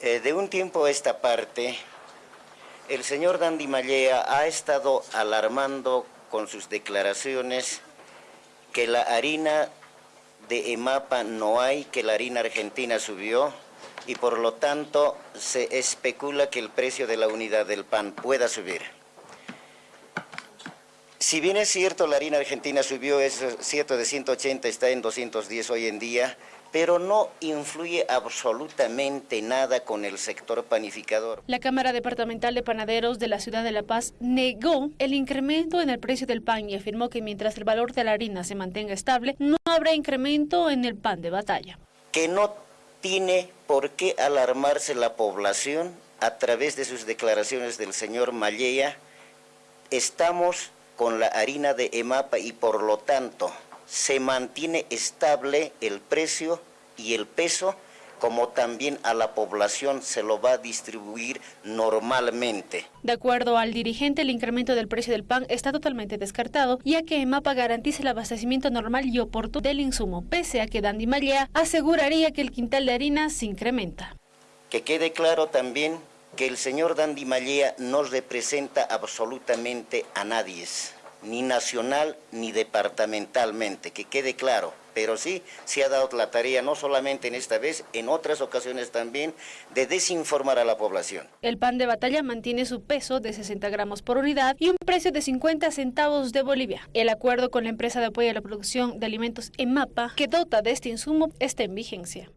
Eh, de un tiempo a esta parte, el señor Dandy Mallea ha estado alarmando con sus declaraciones que la harina de EMAPA no hay, que la harina argentina subió y por lo tanto se especula que el precio de la unidad del pan pueda subir. Si bien es cierto la harina argentina subió, es cierto de 180 está en 210 hoy en día, pero no influye absolutamente nada con el sector panificador. La Cámara Departamental de Panaderos de la Ciudad de La Paz negó el incremento en el precio del pan y afirmó que mientras el valor de la harina se mantenga estable, no habrá incremento en el pan de batalla. Que no tiene por qué alarmarse la población a través de sus declaraciones del señor Mallea. Estamos con la harina de EMAPA y por lo tanto se mantiene estable el precio y el peso, como también a la población se lo va a distribuir normalmente. De acuerdo al dirigente, el incremento del precio del pan está totalmente descartado, ya que EMAPA garantiza el abastecimiento normal y oportuno del insumo, pese a que Dandy Mallea aseguraría que el quintal de harina se incrementa. Que quede claro también que el señor Dandy Mallea no representa absolutamente a nadie ni nacional ni departamentalmente, que quede claro. Pero sí, se ha dado la tarea, no solamente en esta vez, en otras ocasiones también, de desinformar a la población. El pan de batalla mantiene su peso de 60 gramos por unidad y un precio de 50 centavos de Bolivia. El acuerdo con la empresa de apoyo a la producción de alimentos EMAPA, que dota de este insumo, está en vigencia.